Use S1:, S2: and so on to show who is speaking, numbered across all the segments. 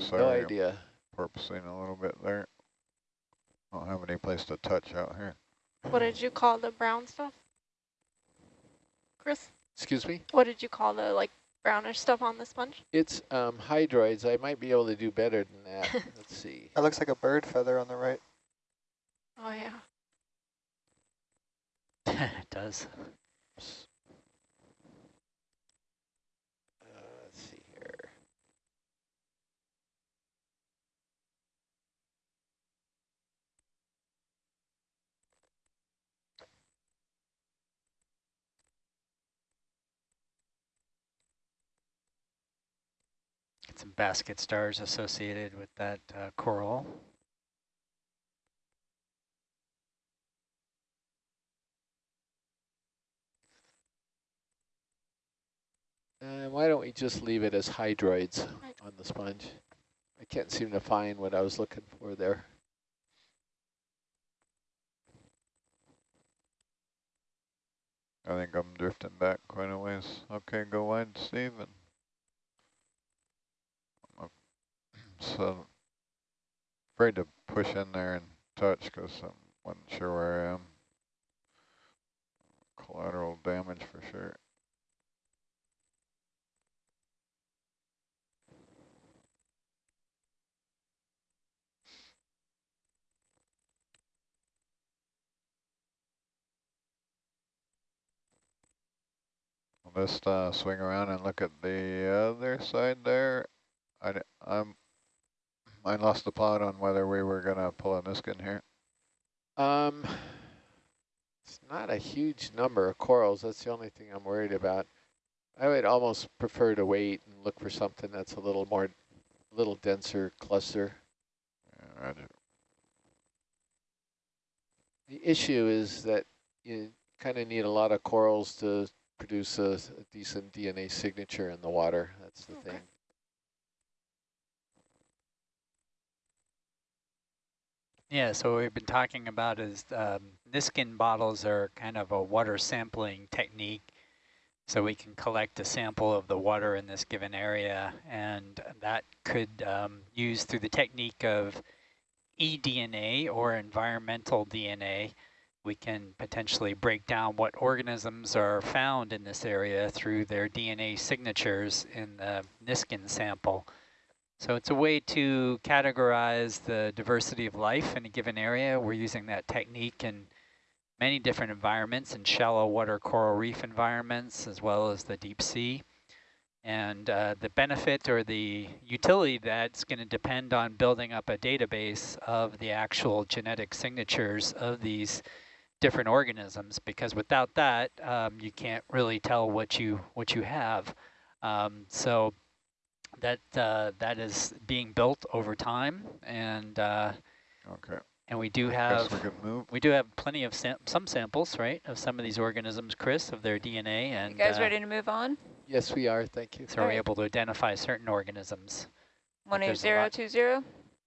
S1: have
S2: sorry.
S1: no idea.
S2: Porpoising a little bit there. I don't have any place to touch out here.
S3: What did you call the brown stuff? Chris,
S1: Excuse me?
S3: what did you call the like brownish stuff on the sponge?
S1: It's um, hydroids. I might be able to do better than that. Let's see.
S4: That looks like a bird feather on the right.
S3: Oh yeah.
S5: it does.
S1: Uh, let's see here.
S5: Get some basket stars associated with that uh, coral.
S1: Uh, why don't we just leave it as hydroids on the sponge? I can't seem to find what I was looking for there.
S2: I think I'm drifting back quite a ways. Okay, go wide, Steve. And I'm so afraid to push in there and touch because I wasn't sure where I am. Collateral damage for sure. I'll just uh, swing around and look at the other side there. I, I'm, I lost the plot on whether we were going to pull a Niskin here.
S1: Um, it's not a huge number of corals. That's the only thing I'm worried about. I would almost prefer to wait and look for something that's a little more, a little denser cluster.
S2: Yeah, roger.
S1: The issue is that you kind of need a lot of corals to produce a, a decent DNA signature in the water. That's the
S3: Okay.
S1: thing.
S5: Yeah, so what we've been talking about is um, Niskin bottles are kind of a water sampling technique. So we can collect a sample of the water in this given area, and that could um, use through the technique of eDNA or environmental DNA. We can potentially break down what organisms are found in this area through their DNA signatures in the Niskin sample. So it's a way to categorize the diversity of life in a given area. We're using that technique in many different environments, in shallow water coral reef environments, as well as the deep sea. And uh, the benefit or the utility that's going to depend on building up a database of the actual genetic signatures of these different organisms, because without that, um, you can't really tell what you what you have. Um, so that uh, that is being built over time, and uh,
S2: Okay.
S5: and we do have
S2: we move.
S5: we do have plenty of sam some samples, right, of some of these organisms, Chris, of their DNA, and
S6: You guys
S5: uh,
S6: ready to move on?
S1: Yes, we are. Thank you.
S5: so we're
S6: Alright.
S5: able to identify certain organisms.
S6: One eight
S5: there's a
S6: zero
S5: lot.
S6: two zero.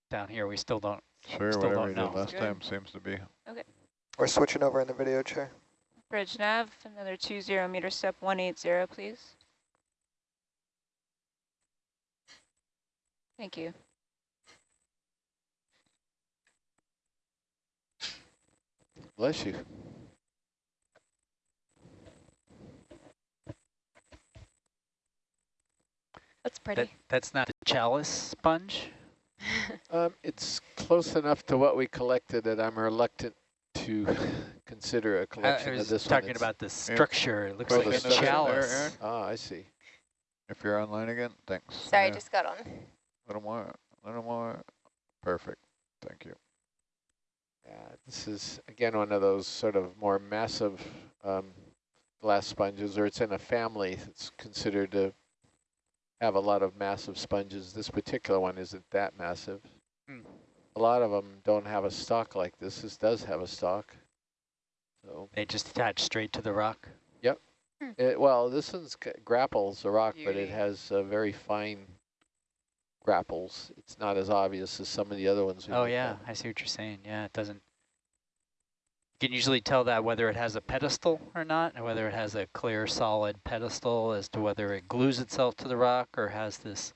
S5: Down here, we still don't.
S2: Sure,
S5: Still
S2: whatever
S5: don't know.
S2: last
S6: Good.
S2: time seems to be. Okay.
S4: We're switching over in the video chair.
S6: Bridge nav, another two zero meter step one eight zero, please. Thank you.
S1: Bless you.
S3: That's
S5: That,
S3: pretty.
S5: that's not the chalice sponge.
S1: Um, it's close enough to what we collected that I'm reluctant to consider a collection
S5: I
S1: of this one.
S5: talking
S1: It's-
S5: about the structure. It looks
S1: Oh,
S5: like a
S1: structure there,
S5: chalice.
S1: Ah, I see.
S2: If you're online again, thanks.
S6: Sorry,
S2: Yeah,
S6: just got on.
S2: A little more, a little more. Perfect. Thank you.
S1: Yeah, this is again one of those sort of more massive um, glass sponges, or it's in a family that's considered to have a lot of massive sponges. This particular one isn't that massive.
S5: Hmm.
S1: A lot of them don't have a stalk like this. This does have a stalk. So,
S5: They just attach straight to the rock.
S1: it, well, this one's grapples the rock, but it has a very fine grapples. It's not as obvious as some of the other ones. we've
S5: Oh yeah,
S1: at.
S5: I see what you're saying. Yeah, it doesn't. You can usually tell that whether it has a pedestal or not, and whether it has a clear, solid pedestal as to whether it glues itself to the rock or has this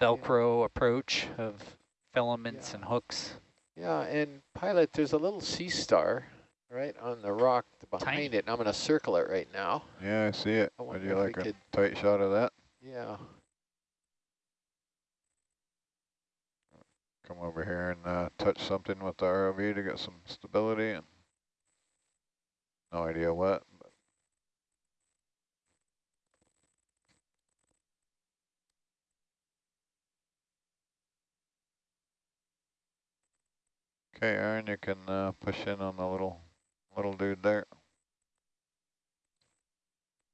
S5: Velcro approach of filaments and hooks.
S1: Yeah, and pilot, there's a little sea star right on the rock behind
S5: Tiny.
S1: it. And I'm going to circle it right now.
S2: Yeah, I see it.
S1: I
S2: Would you like a
S1: could-
S2: tight shot of that?
S1: Yeah.
S2: Come over here and uh, touch something with the ROV to get some stability and no idea what. Okay, Aaron, you can uh, push in on the little little dude there.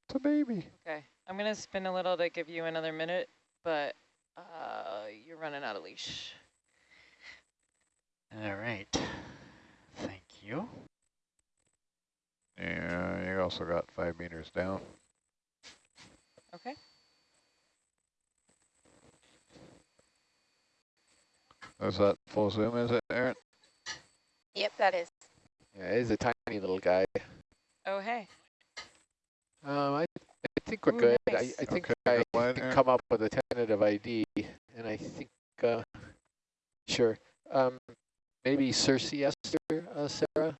S2: It's a baby.
S6: Okay, I'm gonna spin a little to give you another minute, but uh, you're running out of leash.
S5: All right. Thank you.
S2: Yeah, you also got five meters down.
S6: Okay.
S2: Is that full zoom, is it, Aaron?
S3: Yep, that is.
S1: Yeah, he's a tiny little guy.
S6: Oh, hey.
S1: Um, I, I think we're
S6: Ooh,
S1: good. I,
S6: nice.
S1: I think
S2: Okay,
S1: I
S2: go ahead,
S1: can come up with a tentative ID, and I think, uh, sure. Um, maybe Circeaster, uh, Sarah?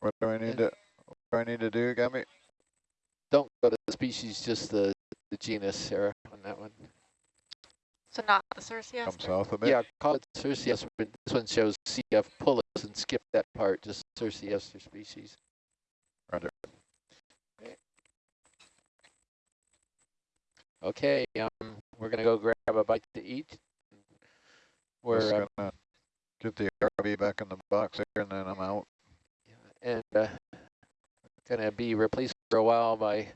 S2: What do I need to, what do I need to do, Gabby?
S1: Don't go to the species, just the, the genus, Sarah, on that one.
S3: So not the Circe
S2: Come south a bit?
S1: Yeah, call it Circeaster, but this one shows CF pullus and skip that part, just Circeaster species.
S2: Roger.
S1: Okay, um, we're gonna go grab a bite to eat. We're, uh,
S2: gonna get the RV back in the box here and then I'm out.
S1: and uh, gonna be replaced for a while by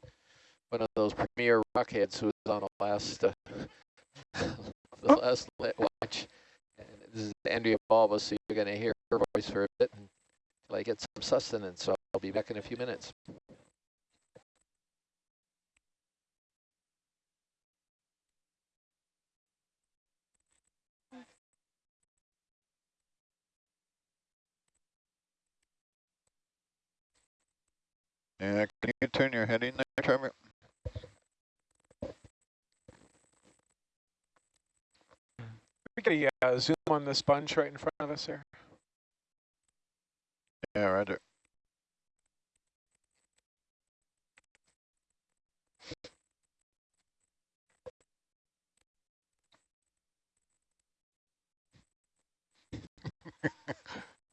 S1: one of those premier rockheads who was on the last uh, the last lit watch. And this is Andrea Balba, so you're gonna hear her voice for a bit until I get some sustenance. So I'll be back in a few minutes.
S2: Yeah, can you turn your head in there, Trevor?
S7: We get a uh, zoom on the sponge right in front of us there.
S2: Yeah, roger.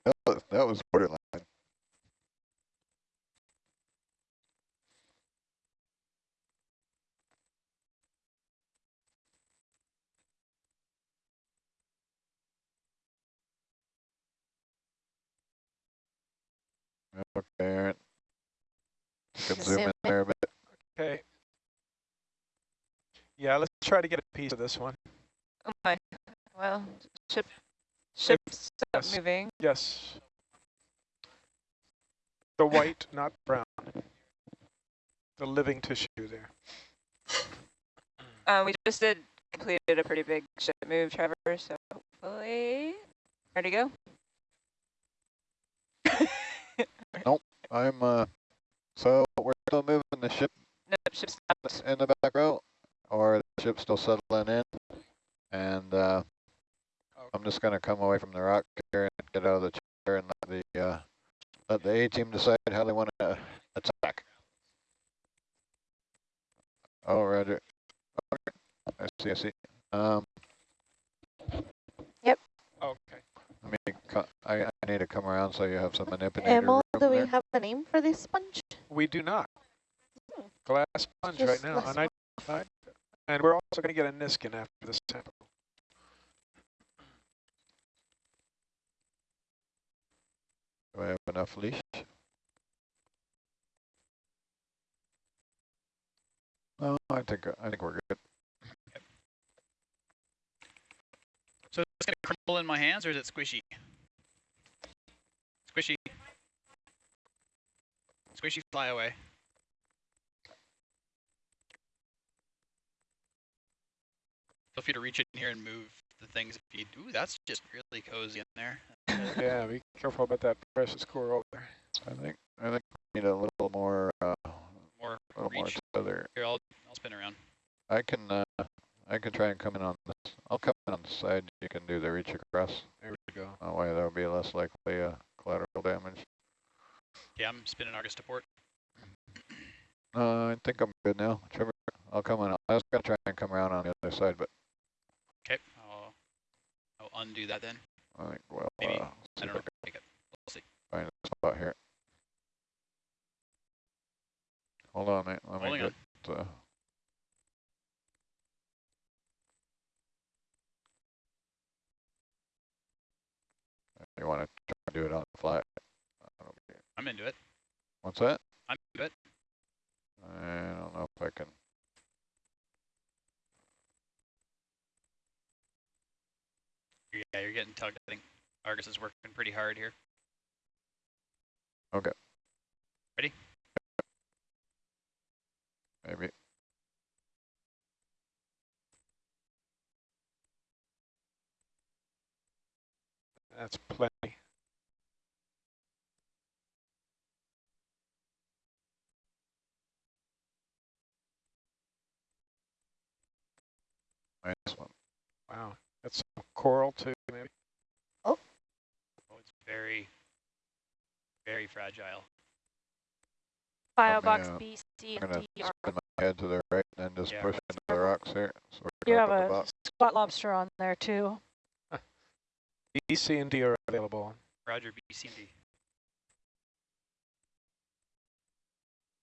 S2: that, was, that was borderline. Okay, Aaron. Can zoom
S3: zoom
S2: in there a bit.
S7: Okay. Yeah, let's try to get a piece of this one.
S6: Oh my. Well, ship, ship stop
S7: yes.
S6: moving.
S7: Yes. The white, not brown. The living tissue there.
S6: Uh, we just did completed a pretty big ship move, Trevor. So hopefully, ready to go.
S2: I'm, uh, so we're still moving the ship
S6: No, ship stopped.
S2: in the back row, or the ship's still settling in, and uh, I'm just gonna come away from the rock here and get out of the chair and let the uh, let the A team decide how they want to attack. Oh, Roger. Okay. I see. I see. Um, yep.
S7: Okay.
S2: let me. Co I, I need to come around so you have some manipulator
S8: Emil,
S2: room
S8: do we
S2: there.
S8: have a name for this sponge?
S7: We do not. Hmm. Glass sponge right
S8: Just
S7: now,
S8: glass
S7: unidentified. And we're also going to get a Niskin after this sample.
S2: Do I have enough leash? Oh, I think I think we're good.
S9: So it's going to crumble in my hands or is it squishy? Squishy. Squishy fly away. Feel free to reach in here and move the things if you Ooh, that's just really cozy in there.
S7: yeah, be careful about that precious core over there.
S2: I think I think we need a little more uh,
S9: More
S2: a little more
S9: reach.
S2: tether.
S9: Here, I'll, I'll spin around.
S2: I can uh, I can try and come in on this. I'll come in on the side. You can do the reach across.
S1: There we go.
S2: That way there'll be less likely uh, collateral damage.
S9: Yeah, I'm spinning Argus to port.
S2: Uh, I think I'm good now. Trevor, I'll come on. I was gonna try and come around on the other side, but
S9: Okay, I'll, I'll undo that then.
S2: I think well,
S9: Maybe.
S2: uh,
S9: I don't know.
S2: I can
S9: it. We'll see.
S2: find a spot here. Hold on, mate. Let
S9: Holding
S2: me
S9: on.
S2: get. Uh, you want to try to do it on the fly? That'll be-
S9: I'm into it.
S2: What's that?
S9: I'm into it.
S2: I don't know if I can.
S9: Yeah, you're getting tugged. I think Argus is working pretty hard here. Okay. Ready?
S2: Maybe.
S7: That's plenty.
S2: Nice one.
S7: Wow. That's some coral too, maybe.
S9: Oh, Oh, it's very, very fragile.
S3: Biobox
S2: uh,
S3: B, C,
S2: I'm
S3: and
S2: gonna
S3: D are
S2: spin my head to the right and then just
S9: Yeah,
S2: push into the rocks here. So we
S8: You have a
S2: box.
S8: spot lobster on there too.
S7: E, C, and D are available.
S9: Roger, B, C, and D.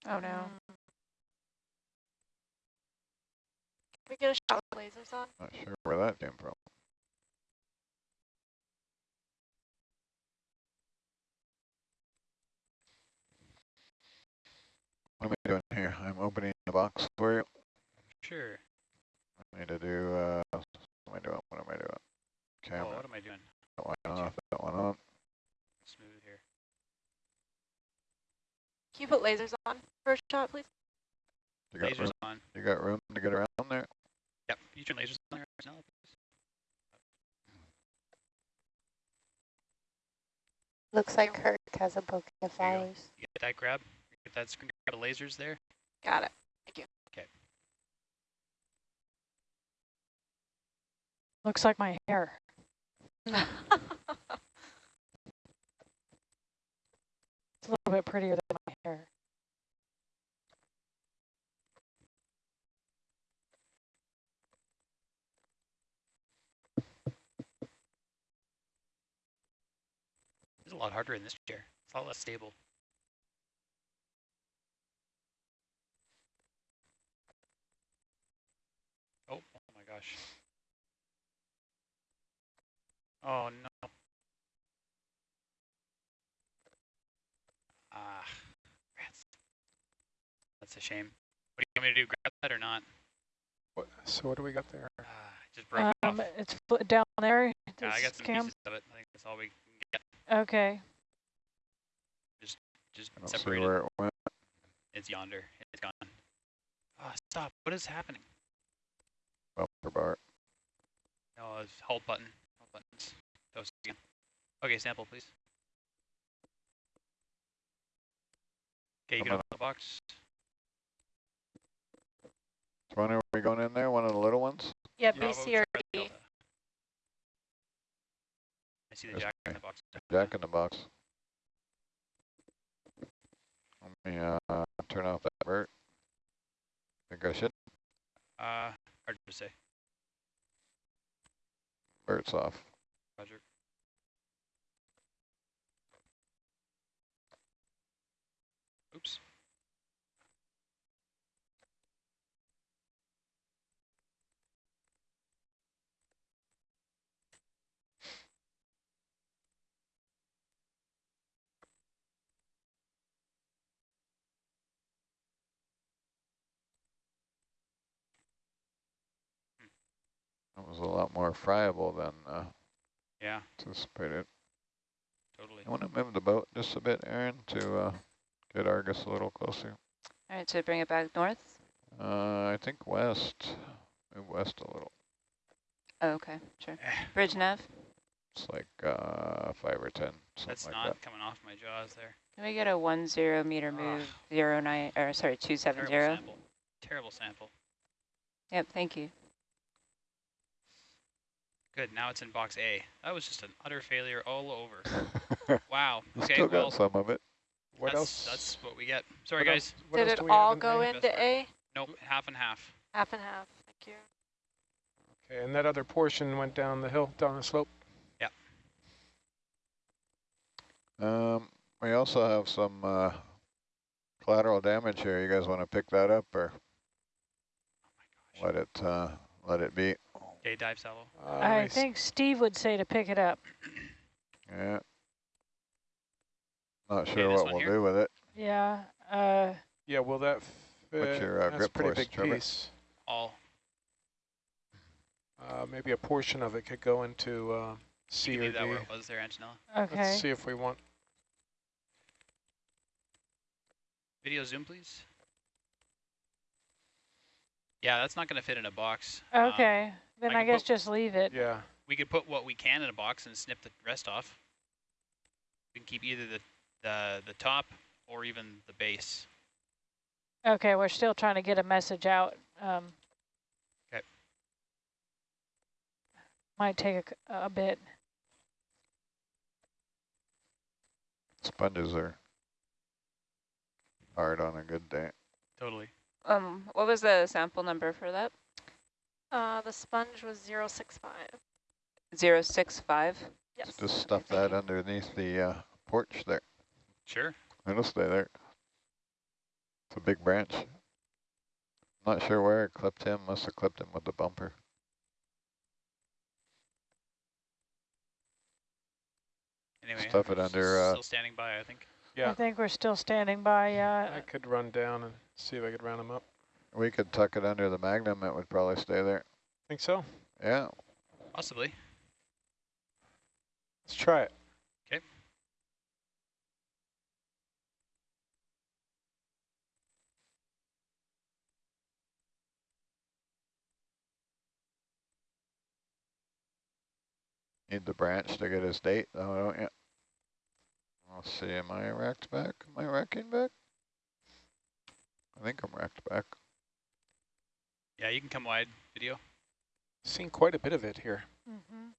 S3: Oh no. Can we get a shot with lasers on?
S2: Not sure where that came from. What am I doing here? I'm opening the box for you.
S9: Sure.
S2: I need to do, uh, what am I doing? What am I doing? Camera.
S9: Oh, what am I doing?
S2: That one off, that one on.
S9: Smooth here.
S3: Can you put lasers on for a shot, please?
S2: You got,
S9: Lasers
S2: room,
S9: on.
S2: you got room to get around there?
S9: Yep, you turn lasers on there now.
S3: Looks like Kirk has a bouquet of
S9: There you
S3: flowers.
S9: You get that grab? Get that screen grab of lasers there?
S3: Got it. Thank you. Okay.
S8: Looks like my hair. It's a little bit prettier than my hair.
S9: Lot harder in this chair. It's a lot less stable. Oh, oh my gosh. Oh no. Ah, rats. That's a shame. What do you want me to do? Grab that or not?
S7: What, so what do we got there?
S9: It just broke
S8: Um,
S9: off.
S8: it's down there.
S9: Yeah, I got some
S8: cam.
S9: pieces of it. I think that's all we can get.
S8: Okay.
S9: Just
S2: I don't see
S9: separated.
S2: where it went.
S9: It's yonder. It's gone. Ah, stop. What is happening?
S2: Bumper bar.
S9: No, it's hold button. Hold buttons. Those again. Okay, sample, please. Okay, you
S2: I'm
S9: can open the box.
S2: Which one are we going in there? One of the little ones?
S3: Yeah,
S9: Bravo,
S3: B, C, or
S9: Charlie
S3: D.
S9: Delta. I see the jack in the box.
S2: Jack in the box. Let me uh, turn off that vert. Think I should.
S9: Uh, hard to say.
S2: Vert's off.
S9: Roger. Oops.
S2: That was a lot more friable than uh,
S9: Yeah,
S2: anticipated.
S9: totally.
S2: I want to move the boat just a bit, Aaron, to uh, get Argus a little closer.
S6: All right, so bring it back north.
S2: Uh, I think west. Move west a little.
S6: Oh, okay, sure. Bridge nav.
S2: It's like uh, five or ten, something
S9: That's
S2: like
S9: not
S2: that.
S9: coming off my jaws there.
S6: Can we get a one zero meter move zero nine or sorry two seven
S9: Terrible
S6: zero?
S9: sample. Terrible sample.
S6: Yep, thank you.
S9: Good, now it's in box A. That was just an utter failure all over. Wow. Okay,
S2: still
S9: well,
S2: got some of it.
S7: What
S9: that's,
S7: else?
S9: that's what we get. Sorry,
S7: what
S9: guys.
S7: else- what
S3: Did
S7: else
S3: it
S7: do we have
S3: all go
S7: A?
S3: Into. A?
S9: Nope, half and half.
S3: Half and half, thank you.
S7: Okay, and that other portion went down the hill, down the slope.
S2: Um, we also have some uh, collateral damage here. You guys want to pick that up or let it uh, let it be?
S9: Okay, dive salvo.
S7: Uh,
S8: I
S7: nice.
S8: think Steve would say to pick it up.
S2: Yeah. Not sure
S9: this
S2: what we'll
S9: here?
S2: do with it.
S8: Yeah. Uh,
S7: Yeah, will that fit?
S2: your, uh,
S7: That's a
S2: grip
S7: pretty
S2: force,
S7: big
S2: Trevor?
S7: piece.
S9: All.
S7: Uh, maybe a portion of it could go into uh,
S9: You
S7: C
S9: can
S7: or
S9: leave
S7: D.
S9: that where it was there, Antonella.
S8: okay.
S7: Let's see if we want.
S9: Video zoom, please. Yeah, that's not going to fit in a box. Um,
S8: Okay. Then
S9: I
S8: I guess
S9: put-
S8: just leave it.
S7: Yeah.
S9: we could put what we can in a box and snip the rest off. We can keep either the, the, the top or even the base.
S8: Okay, we're still trying to get a message out. Um,
S9: okay.
S8: Might take a bit.
S2: Sponges are hard on a good day.
S9: Totally.
S10: Um, what was the sample number for that?
S3: Uh, the sponge was 065.
S10: Zero six five.
S3: Yes.
S2: Just stuff
S3: thank
S2: that
S3: you.
S2: underneath the uh, porch there.
S9: Sure.
S2: It'll stay there. It's a big branch. Not sure where it clipped him. Must have clipped him with the bumper.
S9: Anyway,
S2: Stuff it
S9: s-
S2: under, uh,
S9: Still standing by, I think.
S7: Yeah.
S8: I think we're still standing by. Uh,
S7: I could run down and see if I could round them up.
S2: We could tuck it under the magnum. It would probably stay there.
S7: Think so?
S2: Yeah.
S9: Possibly.
S7: Let's try it.
S9: Okay.
S2: Need the branch to get his date, though, don't you? Let's see, am I racked back? Am I racking back? I think I'm racked back.
S9: Yeah, you can come wide. Video.
S7: Seen quite a bit of it here.
S8: mhm.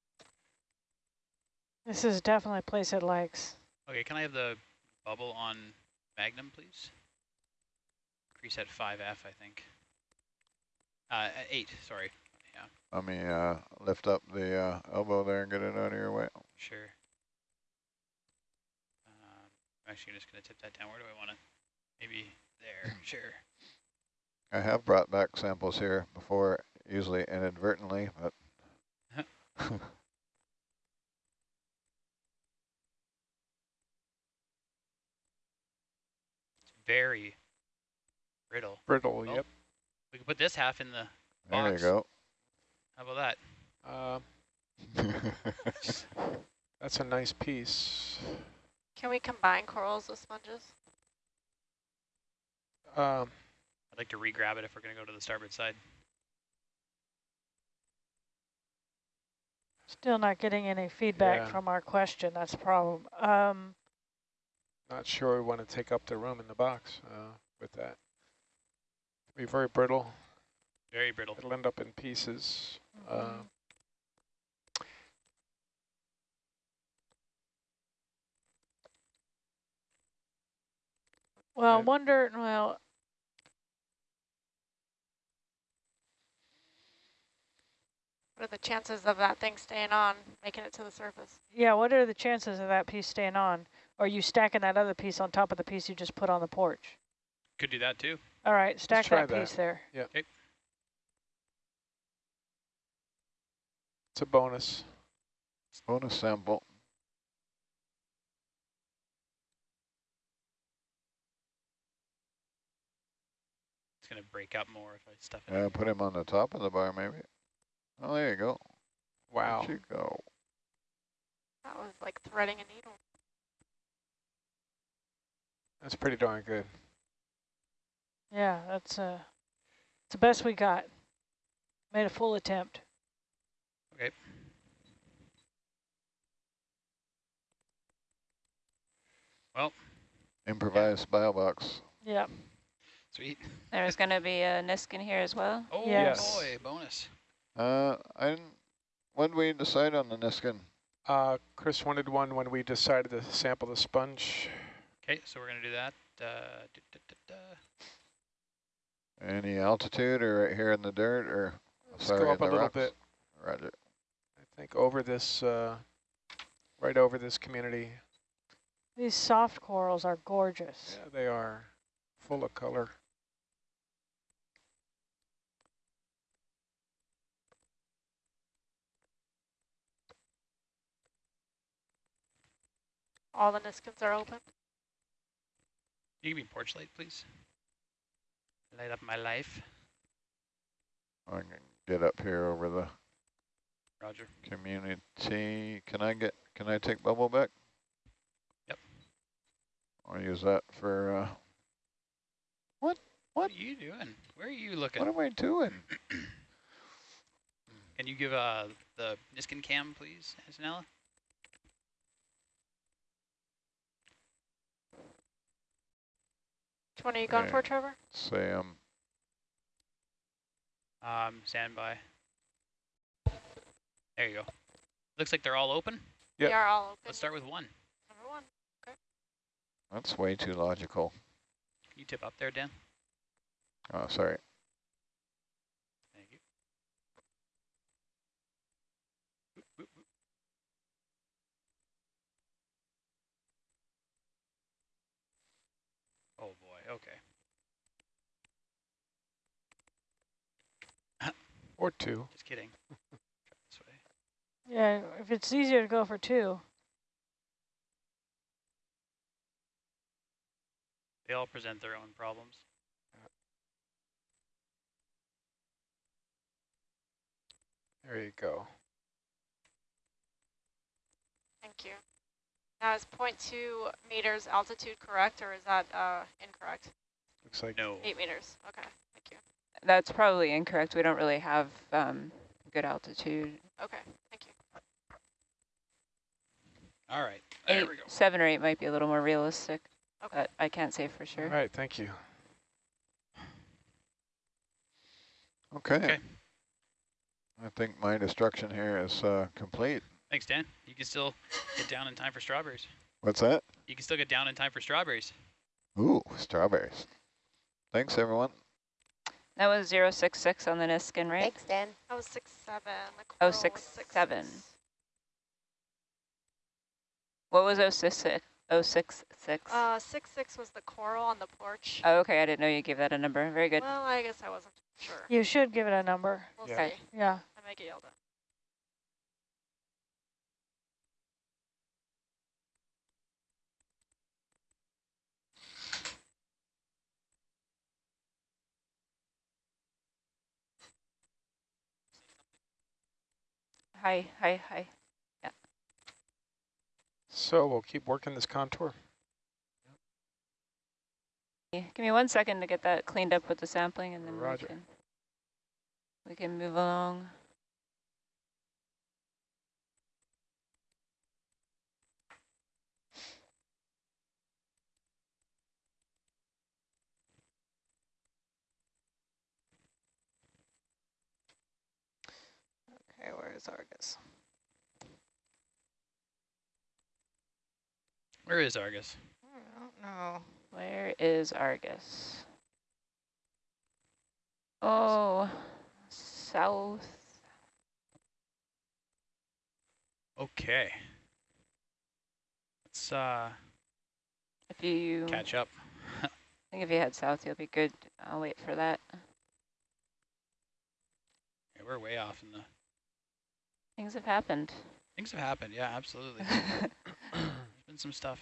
S8: This is definitely a place it likes.
S9: Okay, can I have the bubble on Magnum, please? Increase at 5F, I think. Uh, 8, sorry. Yeah,
S2: Let me uh, lift up the uh, elbow there and get it out of your way.
S9: sure. Um, I'm actually just going to tip that down. Where do I want it? Maybe there. Sure.
S2: I have brought back samples here before, usually inadvertently, but
S9: It's very brittle.
S7: Brittle,
S9: Well,
S7: yep.
S9: We can put this half in the box.
S2: there you go.
S9: How about that?
S7: Um, that's a nice piece.
S3: Can we combine corals with sponges?
S7: Um,
S9: I'd like to re-grab it if we're going to go to the starboard side.
S8: Still not getting any feedback
S7: Yeah.
S8: from our question. That's a problem. Um,
S7: not sure we want to take up the room in the box uh, with that. Be very brittle.
S9: Very brittle.
S7: It'll end up in pieces. Uh,
S8: Mhm. well,
S7: Yeah.
S8: wonder. Well,
S3: What are the chances of that thing staying on, making it to the surface?
S8: yeah. What are the chances of that piece staying on? Or are you stacking that other piece on top of the piece you just put on the porch?
S9: Could do that too.
S8: All right, stack that
S7: that.
S8: piece there. Yeah.
S7: it's a bonus.
S2: Bonus sample.
S9: It's going to break up more if I stuff it.
S2: Yeah, put him on the top of the bar, maybe. Oh, there you go.
S7: Wow.
S2: There you go.
S3: That was like threading a needle.
S7: That's pretty darn good.
S8: Yeah, that's uh, it's the best we got. Made a full attempt.
S9: Okay. Well,
S2: Improvised bio box.
S8: Yep.
S9: sweet.
S10: There's gonna be a Niskin here as well.
S9: Oh
S7: Yes.
S9: boy, bonus.
S2: Uh, I didn't, when we decide on the Niskin?
S7: Uh, Chris wanted one when we decided to sample the sponge.
S9: Okay, so we're gonna do that. Uh, da, da, da, da.
S2: Any altitude or right here in the dirt or
S7: Let's
S2: sorry,
S7: go up a little
S2: rocks?
S7: bit.
S2: Roger.
S7: I think over this, uh, right over this community.
S8: These soft corals are gorgeous.
S7: Yeah, they are full of color.
S3: All the Niskins are open.
S9: You give me porch light, please. Light up my life.
S2: I can get up here over the
S9: Roger.
S2: community. Can I get, can I take bubble back?
S9: Yep.
S2: I'll use that for, uh,
S9: What
S2: What?
S9: are you doing? Where are you looking?
S2: what am I doing?
S9: Can you give uh, the Niskin cam, please, Antonella?
S3: One are you going for, Trevor?
S2: Sam,
S9: Um, stand by. There you go. Looks like they're all open.
S7: Yep.
S3: They are all open.
S9: Let's start with one.
S3: Number one.
S2: that's way too logical.
S9: Can you tip up there, Dan?
S2: Oh, sorry.
S9: Thank you. Boop, boop, boop. Oh boy, okay.
S7: Or two.
S9: Just kidding. This way.
S8: Yeah, if it's easier to go for two.
S9: They all present their own problems.
S7: There you go.
S3: Thank you. Now is 0.2 meters altitude correct, or is that uh, incorrect?
S7: Looks like
S9: No.
S3: Eight meters. Okay. Thank you.
S10: That's probably incorrect. We don't really have um, good altitude.
S3: Okay. Thank you.
S9: All right. There
S10: Eight,
S9: we go.
S10: seven or eight might be a little more realistic,
S3: Okay.
S10: but I can't say for sure.
S7: All right, Thank you.
S2: Okay.
S9: Okay.
S2: I think my destruction here is uh, complete.
S9: Thanks, Dan. You can still get down in time for strawberries.
S2: What's that?
S9: You can still get down in time for strawberries.
S2: Ooh, strawberries. Thanks, everyone.
S10: That was 066 on the Niskin, right?
S3: Thanks, Dan. That was six seven.
S10: Oh,
S3: coral was
S10: six,
S3: six,
S10: seven.
S3: six.
S10: What was 066? 066?
S3: Uh, six six was the coral on the porch.
S10: oh, okay. I didn't know you gave that a number. Very good.
S3: Well, I guess I wasn't sure.
S8: You should give it a number.
S3: We'll
S7: Yeah.
S3: see.
S8: Yeah.
S3: I may get yelled at.
S10: Hi, hi, hi. Yeah.
S7: So we'll keep working this contour.
S10: Give me one second to get that cleaned up with the sampling and then
S7: Roger.
S10: we can we can move along.
S6: Okay, where is Argus?
S9: Where is Argus?
S6: I don't know.
S10: Where is Argus? Oh, south.
S9: Okay. Let's uh,
S10: If you,
S9: catch up.
S10: I think if you head south, you'll be good. I'll wait for that.
S9: Yeah, we're way off in the...
S10: Things have happened.
S9: Things have happened. Yeah, absolutely. There's been some stuff.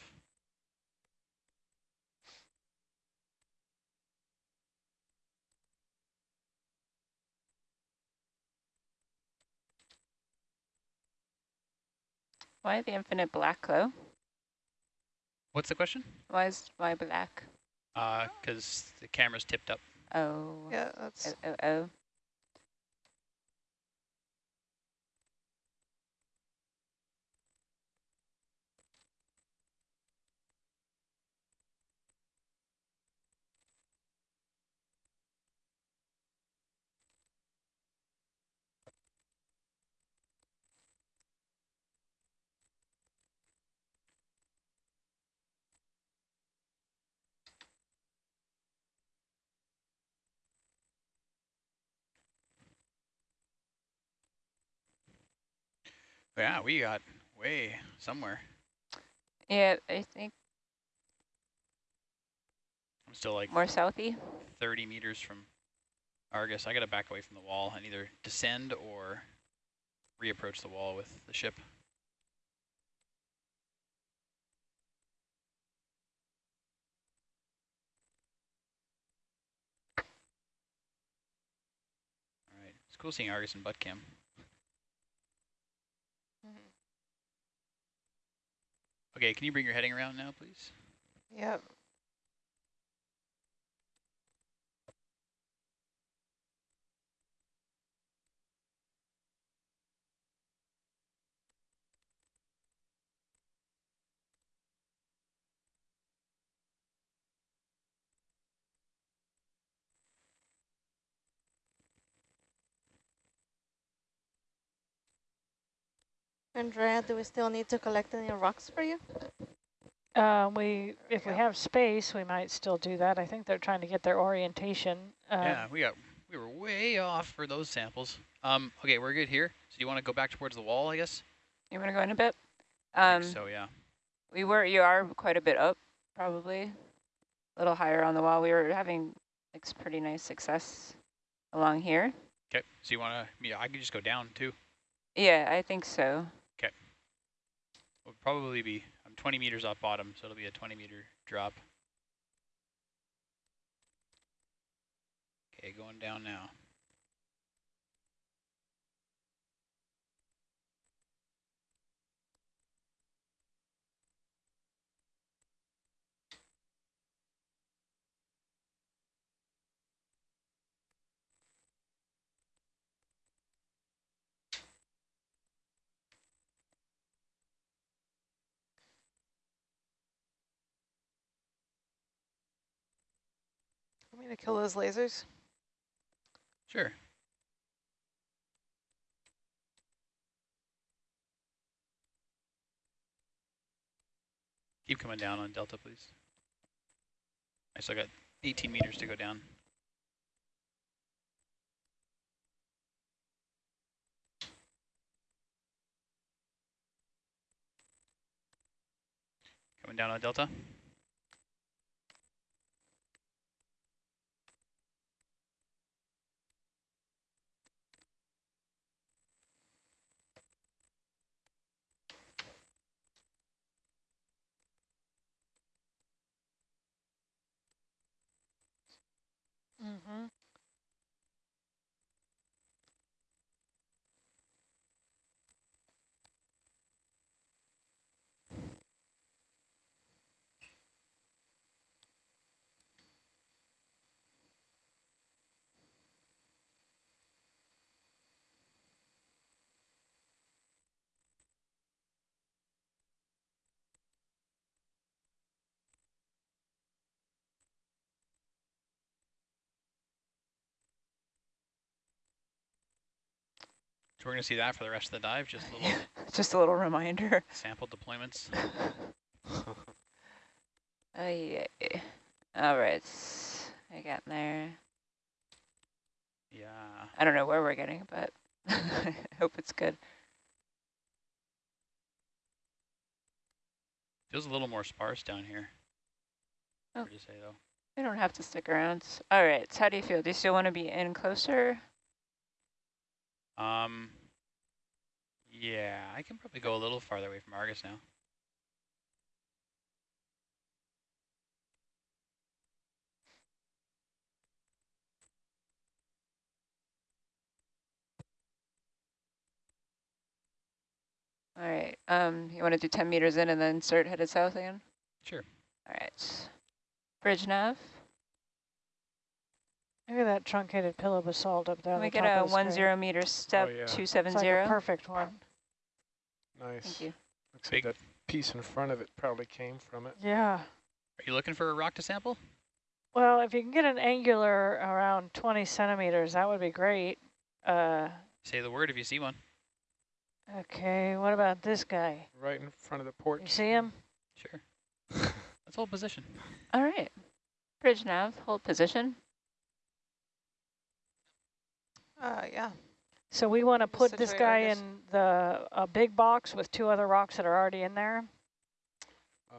S10: Why the infinite black though?
S9: What's the question?
S10: Why is why black?
S9: Uh, because the camera's tipped up.
S10: Oh,
S6: Yeah, that's
S10: oh, oh, oh.
S9: Yeah, we got way somewhere.
S10: Yeah, I think
S9: I'm still like
S10: more southy.
S9: 30 meters from Argus. I got to back away from the wall and either descend or reapproach the wall with the ship. All right, it's cool seeing Argus and butt cam.
S3: Mhm.
S9: Okay, can you bring your heading around now, please?
S3: Yep. Andrea, do we still need to collect any rocks for you?
S8: Uh, we, if we have space, we might still do that. I think they're trying to get their orientation. Um,
S9: yeah, we got we were way off for those samples. Um, okay, we're good here. So you want to go back towards the wall, I guess?
S10: You want to go in a bit?
S9: I
S10: Um,
S9: think so yeah.
S10: we were. You are quite a bit up, probably a little higher on the wall. We were having like pretty nice success along here.
S9: Okay, so you want to? Yeah, I could just go down too.
S10: Yeah, I think so.
S9: We'll probably be. I'm 20 meters off bottom, so it'll be a 20 meter drop. Okay, going down now.
S3: Me to kill those lasers?
S9: Sure. Keep coming down on Delta, please. I still got 18 meters to go down. Coming down on Delta. So we're going to see that for the rest of the dive, just little
S10: Just a little reminder.
S9: sample deployments.
S10: Oh yeah. All right. I got there.
S9: Yeah.
S10: I don't know where we're getting, but I hope it's good.
S9: Feels a little more sparse down here.
S10: Oh.
S9: Hard to say though.
S10: We don't have to stick around. All right. So how do you feel? Do you still want to be in closer?
S9: Um. Yeah, I can probably go a little farther away from Argus now.
S10: All right. Um, you want to do 10 meters in and then start headed south again?
S9: Sure.
S10: All right. Bridge nav.
S8: Look at that truncated pillow basalt up there.
S10: Can
S8: on
S10: we
S8: the
S10: get
S8: top
S10: a
S8: of the
S10: one
S8: screen.
S10: zero meter step oh,
S7: yeah.
S10: two
S8: It's
S10: seven
S8: like a
S10: zero?
S8: perfect one.
S7: Nice.
S10: Thank you.
S7: Looks like that piece in front of it probably came from it.
S8: Yeah.
S9: Are you looking for a rock to sample?
S8: Well, if you can get an angular around 20 centimeters, that would be great. Uh,
S9: Say the word if you see one.
S8: okay, what about this guy?
S7: Right in front of the
S8: port.
S7: You
S8: see him?
S9: Sure. Let's hold position.
S10: All right. Bridge nav, hold position.
S3: Uh, yeah.
S8: So we want to put this guy in the a big box with two other rocks that are already in there.
S7: Uh,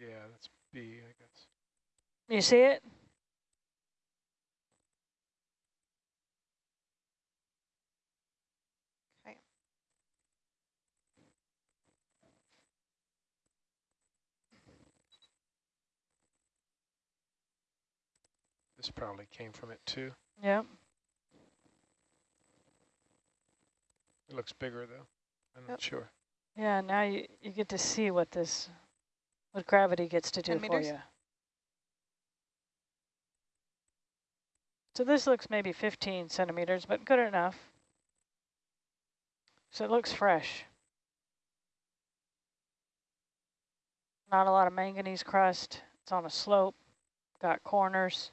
S7: yeah, that's B, I guess.
S8: You see it?
S3: Okay.
S7: This probably came from it too.
S8: Yep.
S7: It looks bigger though. I'm not sure.
S8: Yeah, now you, you get to see what this, what gravity gets to do for
S3: meters?
S8: you. So this looks maybe 15 centimeters, but good enough. So it looks fresh. Not a lot of manganese crust. It's on a slope, got corners.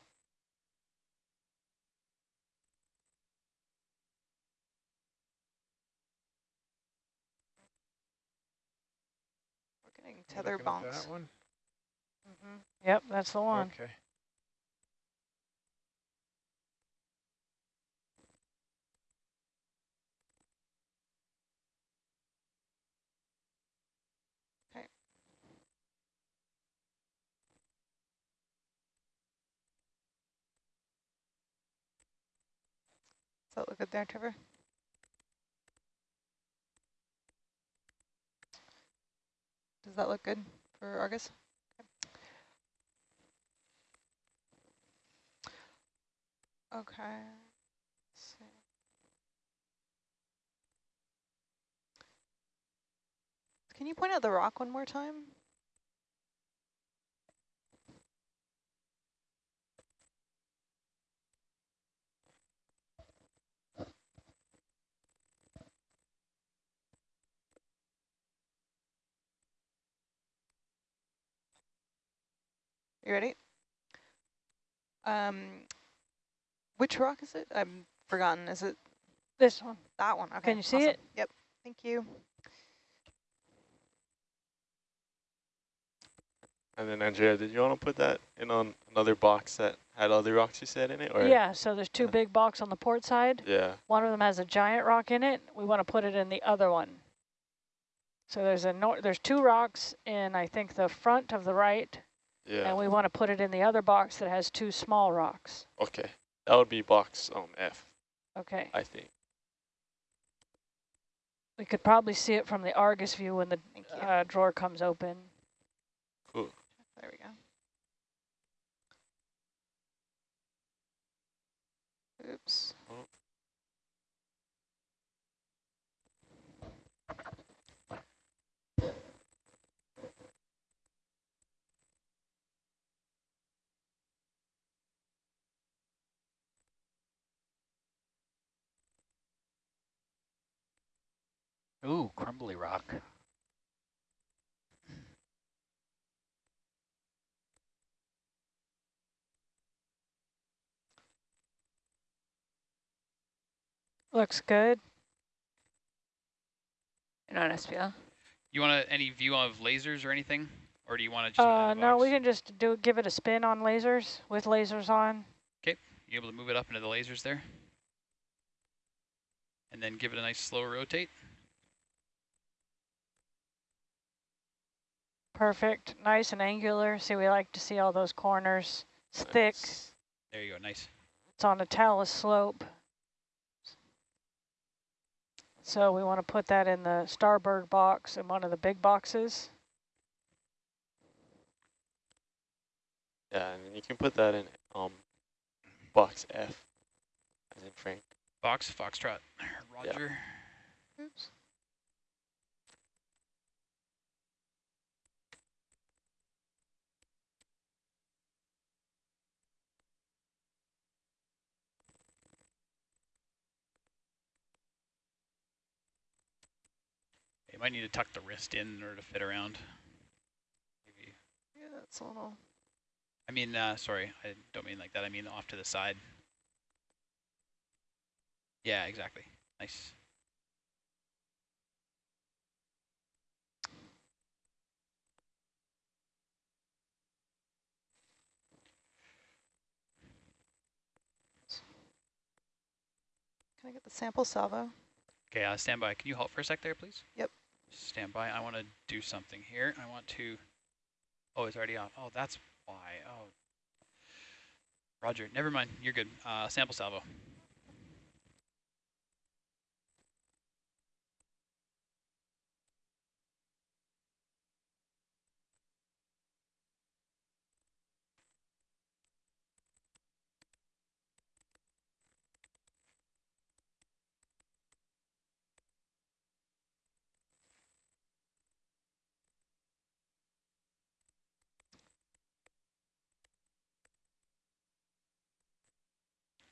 S3: Tether
S7: looking
S3: bonks.
S7: That one?
S8: Mm-hmm. Yep, that's the one.
S7: Okay.
S3: Does that look good there, Trevor? Does that look good for Argus? Okay. Can you point out the rock one more time? You ready? Um, which rock is it? I've forgotten. Is it
S8: This one.
S3: that one? Okay.
S8: Can you see
S3: awesome.
S8: it?
S3: Yep. Thank you.
S11: And then Andrea, did you want to put that in on another box that had other rocks you said in it? Or
S8: Yeah, so there's two big box on the port side.
S11: Yeah.
S8: One of them has a giant rock in it. We want to put it in the other one. So there's a nor there's two rocks in I think the front of the right,
S11: Yeah.
S8: and we want to put it in the other box that has two small rocks.
S11: okay. That would be box um F,
S8: Okay.
S11: I think.
S8: We could probably see it from the Argus view when the uh, drawer comes open.
S11: Cool.
S3: there we go. Oops.
S11: Oh.
S5: Ooh, crumbly rock.
S8: Looks good.
S10: And on SPL.
S9: You want any view of lasers or anything? Or do you want to just
S8: Uh, no, we can just do give it a spin on lasers with lasers on.
S9: Okay, you able to move it up into the lasers there? And then give it a nice slow rotate.
S8: Perfect, nice and angular. See, we like to see all those corners. It's thick.
S11: Nice.
S9: There you go, nice.
S8: It's on a talus slope. So we want to put that in the starboard box in one of the big boxes.
S11: Yeah, and then you can put that in um box F, as in Frank.
S9: Box, Foxtrot, Roger.
S3: Oops.
S9: Might need to tuck the wrist in in order to fit around. Maybe.
S3: Yeah, that's a little.
S9: I mean, uh, sorry, I don't mean like that. I mean off to the side. Yeah, exactly. Nice.
S12: Can I get the sample salvo?
S9: Okay, uh, stand by. Can you halt for a sec there, please?
S12: Yep.
S9: Stand by. I want to do something here. I want to. Oh, it's already off. Oh, that's why. Oh. Roger. Never mind. You're good. Uh, sample salvo.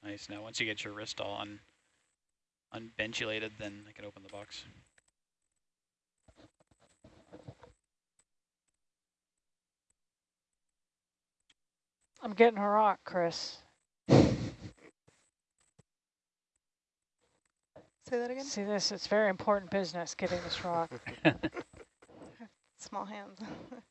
S9: Nice. Now, once you get your wrist all un unbenchulated, then I can open the box.
S8: I'm getting a rock, Chris.
S12: Say that again?
S8: See this? It's very important business getting this rock.
S12: Small hands.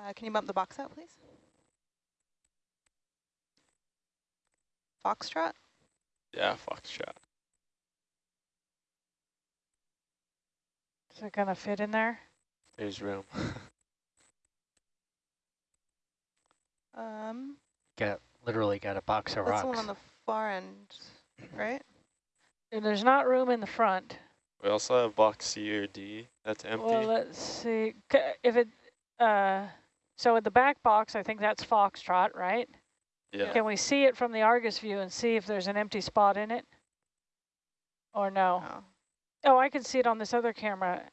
S12: Uh, can you bump the box out, please? Foxtrot?
S11: Yeah, foxtrot.
S8: Is it gonna fit in there?
S11: There's room.
S12: Um,
S5: Got literally got a box of
S12: that's the
S5: rocks.
S12: one on the far end, right?
S8: And there's not room in the front.
S11: we also have box C or D that's empty.
S8: Well, let's see. If it, uh, so in the back box, I think that's Foxtrot, right?
S11: yeah.
S8: Can we see it from the Argus view and see if there's an empty spot in it? Or no?
S12: Oh.
S8: Oh, I can see it on this other camera.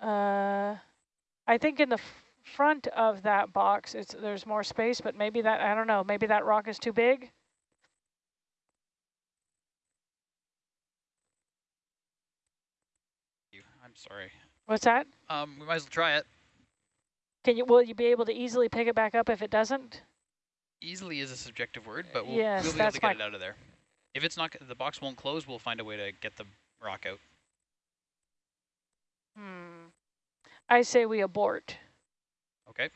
S8: Uh, I think in the front of that box, it's there's more space, but maybe that, I don't know, maybe that rock is too big?
S9: You. I'm sorry.
S8: What's that?
S9: Um, we might as well try it.
S8: Can you, will you be able to easily pick it back up if it doesn't?
S9: Easily is a subjective word, but we'll,
S8: Yes,
S9: we'll be able to get it out of there. If it's not, the box won't close, we'll find a way to get the rock out.
S8: Hmm. I say we abort.
S9: Okay.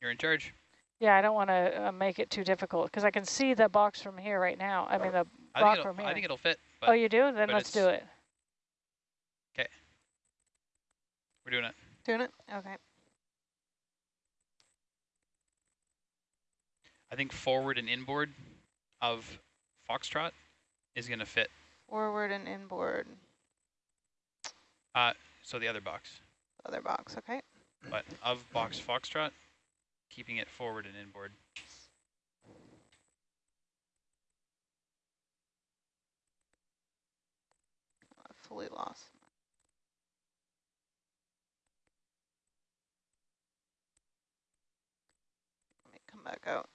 S9: You're in charge.
S8: Yeah, I don't want to uh, make it too difficult because I can see the box from here right now. I mean, the
S9: I
S8: rock from here.
S9: I think it'll fit. But
S8: oh, you do? Then let's do it. Okay.
S9: We're doing it.
S12: Doing it? Okay.
S9: I think forward and inboard of Foxtrot is going to fit.
S12: Forward and inboard.
S9: Uh, so the other box,
S12: Other box, okay.
S9: but of box Foxtrot, keeping it forward and inboard.
S12: Fully lost. Let me come back out.